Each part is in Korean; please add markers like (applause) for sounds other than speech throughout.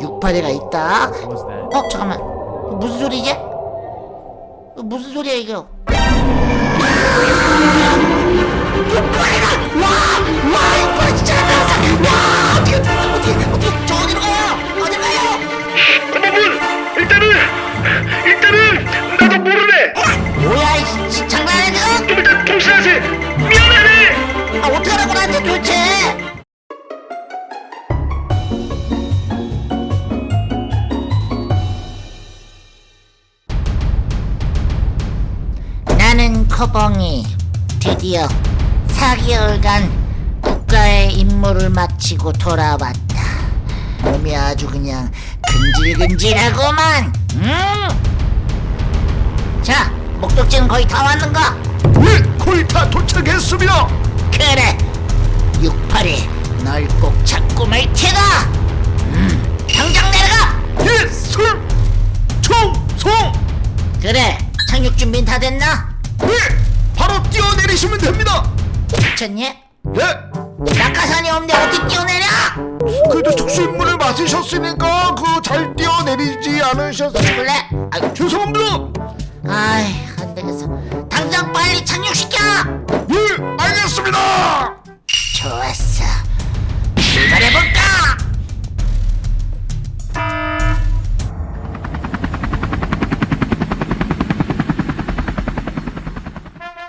육파리가 있다? 어 잠깐만. 무슨 소리지? 무슨 소리야 이거? 육파리가! 와 와 육파리 진짜 나왔어 와 어떻게 어떻게 어떻게 저 어디로 가 커벙이 드디어 4개월간 국가의 임무를 마치고 돌아왔다 몸이 아주 그냥 근질근질하고만 음. 자 목적지는 거의 다 왔는가? 네 거의 다 도착했습니다 그래 육팔이 널꼭 잡고 말 테다 음 당장 내려가 예 미쳤니? 네 낙하산이 없는데 어떻게 뛰어내려? 그래도 특수 임무를 맡으셨으니까 그 잘 뛰어내리지 않으셨어요 죽을래? 아, 죄송합니다 아이 안되겠어 당장 빨리 착륙시켜 네 알겠습니다 좋았어 출발해볼까?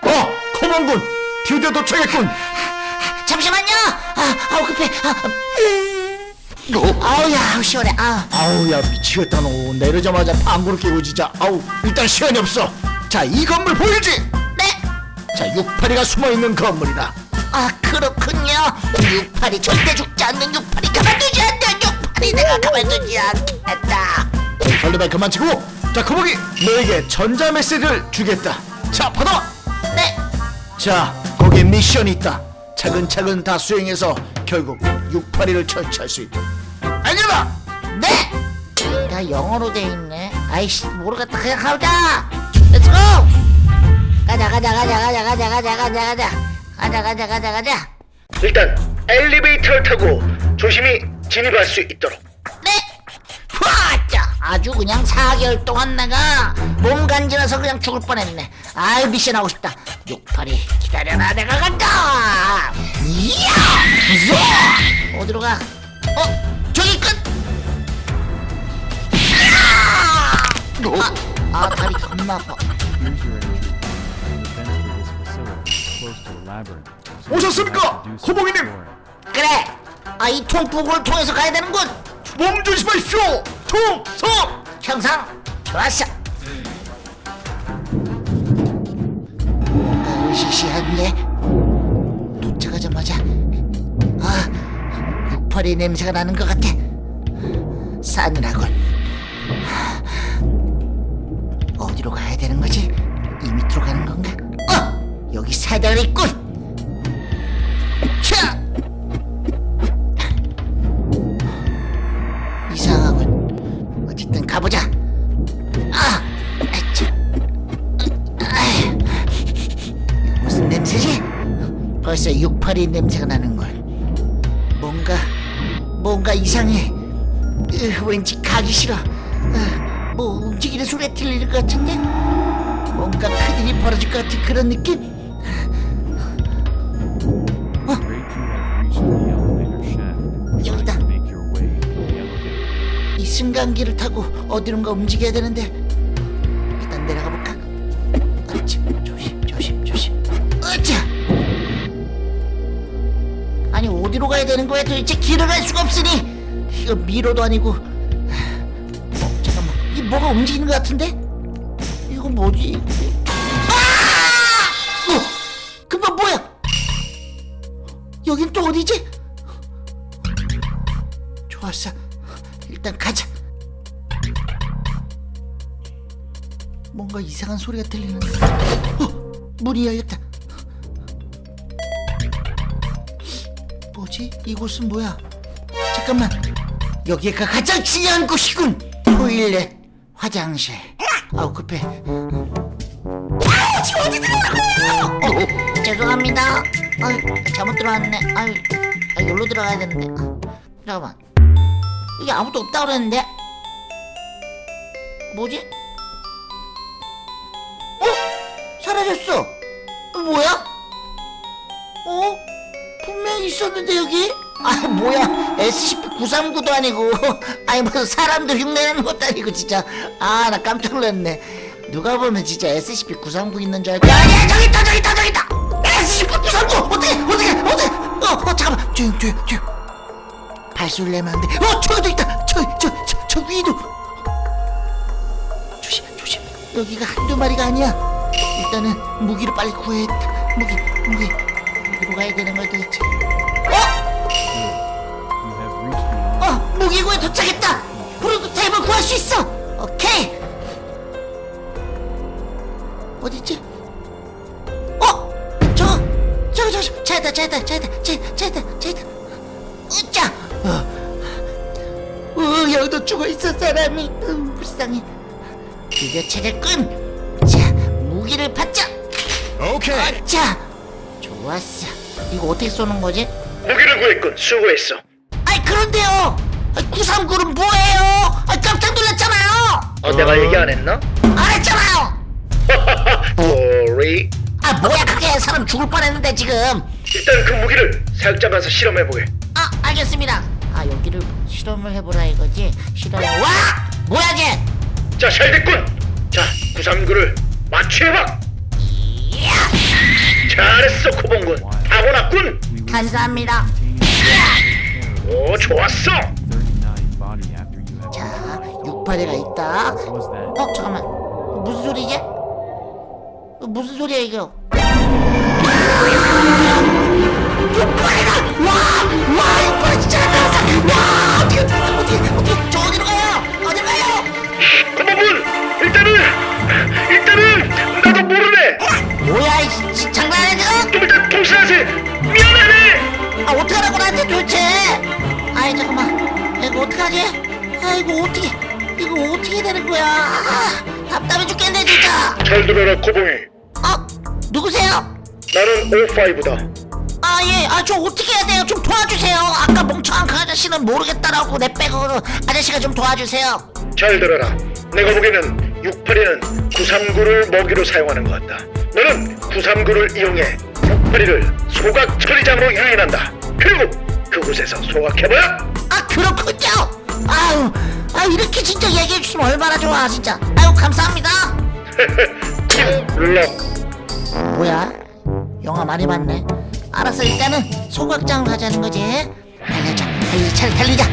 어 커먼군 드디어 도착했군. 잠시만요. 아, 아우 급해. 아, 음. 아우야 아우 시원해. 아. 아우 야 미치겠다 너. 내리자마자 방구를 끼고 진짜 아우 일단 시간이 없어. 자 이 건물 보이지? 네? 자 육파리가 숨어있는 건물이다. 아 그렇군요. 육팔이 절대 죽지 않는 육팔이 가만두지 않는 육팔이 내가 가만두지 않겠다. 설레발 그만 치고. 자 거북이 너에게 전자 메시지를 주겠다. 자 받아 네. 자 거기에 미션이 있다. 차근차근 다 수행해서 결국 육파리를 처치할 수 있다. 알겠다 네! 다 영어로 돼 있네. 아이씨 모르겠다. 그냥 가자! let's go 가자 가자 가자 가자 가자 가자 가자 가자. 가자 가자 가자 가자. 일단 엘리베이터를 타고 조심히 진입할 수 있도록 아주 그냥 4개월 동안 내가 몸 간지러서 그냥 죽을 뻔했네 아유 미션 하고 싶다 육팔이 기다려라 내가 간다 이야 무서워 어디로 가? 어? 저기 끝! 아, 아 다리 겁나 아파 오셨습니까? exploring. 그래 아 이 통풍구를 통해서 가야 되는군 몸 조심하십시오 총성 형상 좋았어 으시시한데 도착하자마자 아 육팔이 냄새가 나는 것 같아 싸늘하군 어디로 가야 되는 거지? 이 밑으로 가는 건가? 어! 여기 사다리 있 벌써 육팔이 냄새가 나는걸. 뭔가 뭔가 이상해. 으, 왠지 가기 싫어. 으, 뭐 움직이는 소리가 들리는 것 같은데? 뭔가 큰일이 벌어질 것 같은 그런 느낌. Try 여기다. 이 승강기를 타고 어디론가 움직여야 되는데 어디로 가야 되는 거야? 도대체 길을 알 수가 없으니. 이거 미로도 아니고. 어 잠깐만. 이 뭐가 움직이는 것 같은데? 이거 뭐지? 아! 어 금방 뭐야? 여긴 또 어디지? 좋았어. 일단 가자. 뭔가 이상한 소리가 들리는데. 어! 문이 열렸다 뭐지? 이곳은 뭐야? 잠깐만 여기가 가장 중요한 곳이군 토일렛 화장실 아우 급해 아 지금 어디 들어가는 거예요? 어, 죄송합니다 아유 잘못 들어왔네 아유 아, 여기로 들어가야 되는데 아, 잠깐만 여기 아무도 없다 그랬는데 뭐지? 어? 사라졌어 어, 뭐야? 어? 분명히 있었는데 여기? 아 뭐야. SCP-939도 아니고. (laughs) 아니 무슨 사람들 흉내내는 것도 아니고 진짜. 아 나 깜짝 놀랐네. 누가 보면 진짜 SCP-939 있는 줄 알고. 아니야 저기 있다 저기 있다 저기 있다! SCP-939 어떻게 어떻게 어떻게? 어, 어 잠깐만. 조용 조용 조용 발소리 내면 안돼. 어 저기도 있다. 저기 저, 저, 저 위도. 조심 조심. 여기가 한두 마리가 아니야. 일단은 무기를 빨리 구해야겠다 무기 무기. 무기로 가야 되는 걸 도대체 무기고에 도착했다 프로토타입을 구할 수 있어 오케이 어딨지? 어? 저거 저거 저거 차있다 차있다 차있다 차있다 차있다 으짜 어. 어 여기도 죽어있어 사람이 음, 불쌍해 드디어 찾았군 자 무기를 받자 오케이. 자 좋았어 이거 어떻게 쏘는 거지? 무기를 구했군. 수고했어. 아이 그런데요 939는 뭐예요? 아 깜짝 놀랐잖아요 어, 내가 얘기 안 했나? 안 했잖아요 (laughs) sorry. 아 뭐야 그게 사람 죽을 뻔했는데 지금 일단 그 무기를 사육장 가서 실험해보게. 아 알겠습니다 아 여기를 실험을 해보라 이거지 실험 와 뭐야 쟤 자, 잘 됐군. 자, 939를 마취해봐. 이야 잘했어, 코봉군. 타고났군. 감사합니다 오, 좋았어. 자 6파리가 있다. that? 어 잠깐만. 무슨 소리지? 어, 무슨 소리야 이거? 육파리가 와와 육파리 진짜 나왔어! 와! 어떻게 어떻게 어떻게 저 어디로 가요? 어디로 가요? 코봉군, 일단은, 일단은! 나도 모르네. 뭐야 이 지- 장난해 지금? 좀 이따 통신하세. 미안하네. 아 어떡하라고 나한테 도대체? 아이 잠깐만. 이거 어떡하지? 아 이거 어떻게 이거 어떻게 되는 거야 아, 답답해 죽겠네 진짜 잘 들어라, 코봉이. 어? 누구세요? 나는 O5다. 아 예, 아 저 어떻게 해야 돼요? 좀 도와주세요. 아까 멍청한 그 아저씨는 모르겠다라고 내 빼고 아저씨가 좀 도와주세요. 잘 들어라. 내가 보기에는 682는 939를 먹이로 사용하는 것 같다. 너는 939를 이용해 682를 소각 처리장으로 유인한다. 그리고 그곳에서 소각해봐야 아 그렇군요. 아유, 아 이렇게 진짜 얘기해 주시면 얼마나 좋아 진짜. 아유 감사합니다. 럭. 뭐야? 영화 많이 봤네. 알았어 일단은 소각장으로 가자는 거지. 달려자, 달리 차를 달리자.